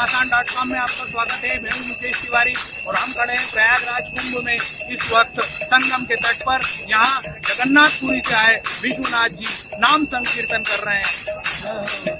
घमासान dot com में आपका स्वागत है। मैं मुकेश तिवारी और हम खड़े हैं प्रयागराज कुंभ में। इस वक्त संगम के तट पर यहाँ जगन्नाथपुरी से आए विश्वनाथ जी। नाम संकीर्तन कर रहे हैं।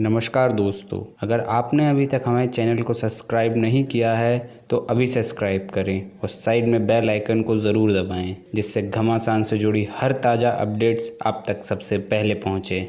नमस्कार दोस्तों, अगर आपने अभी तक हमारे चैनल को सब्सक्राइब नहीं किया है तो अभी सब्सक्राइब करें और साइड में बेल आइकन को ज़रूर दबाएँ, जिससे घमासान से जुड़ी हर ताज़ा अपडेट्स आप तक सबसे पहले पहुँचे।